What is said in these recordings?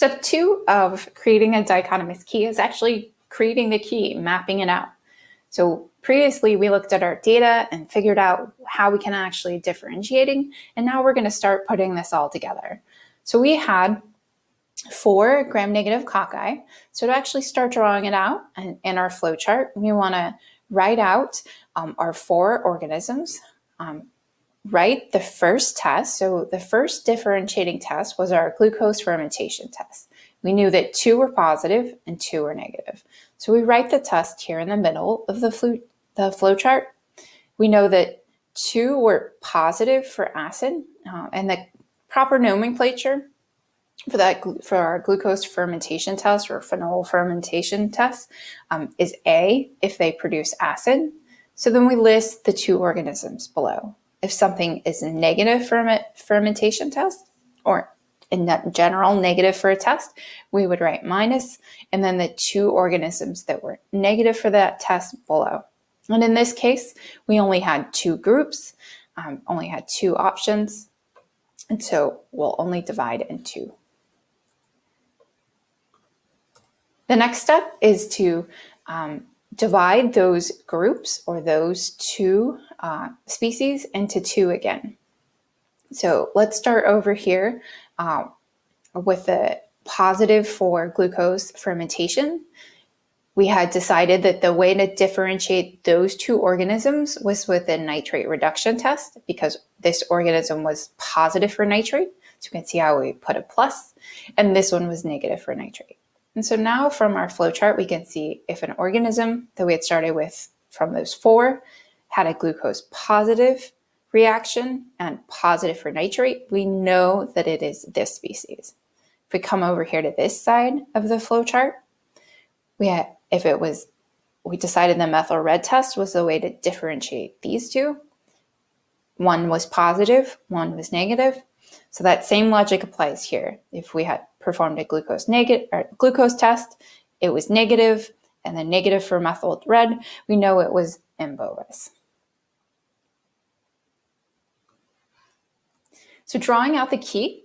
Step two of creating a dichotomous key is actually creating the key, mapping it out. So previously we looked at our data and figured out how we can actually differentiating, and now we're gonna start putting this all together. So we had four gram-negative cocci. So to actually start drawing it out in, in our flow chart, we wanna write out um, our four organisms, um, write the first test. So the first differentiating test was our glucose fermentation test. We knew that two were positive and two were negative. So we write the test here in the middle of the, flu the flow chart. We know that two were positive for acid uh, and the proper nomenclature for that for our glucose fermentation test or phenol fermentation test um, is A if they produce acid. So then we list the two organisms below. If something is a negative ferment, fermentation test or in general negative for a test, we would write minus and then the two organisms that were negative for that test below. And in this case, we only had two groups, um, only had two options. And so we'll only divide into The next step is to um, divide those groups or those two uh, species into two again. So let's start over here uh, with the positive for glucose fermentation. We had decided that the way to differentiate those two organisms was with a nitrate reduction test because this organism was positive for nitrate. So you can see how we put a plus, and this one was negative for nitrate. And so now from our flowchart, we can see if an organism that we had started with from those four had a glucose positive reaction and positive for nitrate, we know that it is this species. If we come over here to this side of the flowchart, we if it was, we decided the methyl red test was the way to differentiate these two. One was positive, one was negative. So that same logic applies here. If we had performed a glucose negative glucose test, it was negative, and then negative for methyl red, we know it was M. So drawing out the key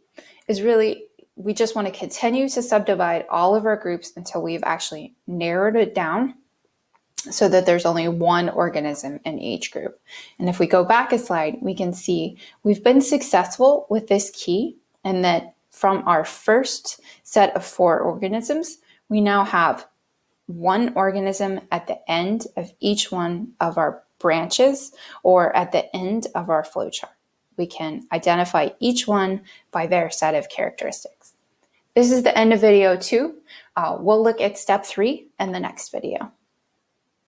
is really, we just want to continue to subdivide all of our groups until we've actually narrowed it down so that there's only one organism in each group. And if we go back a slide, we can see we've been successful with this key and that from our first set of four organisms, we now have one organism at the end of each one of our branches or at the end of our flowchart. We can identify each one by their set of characteristics. This is the end of video two. Uh, we'll look at step three in the next video.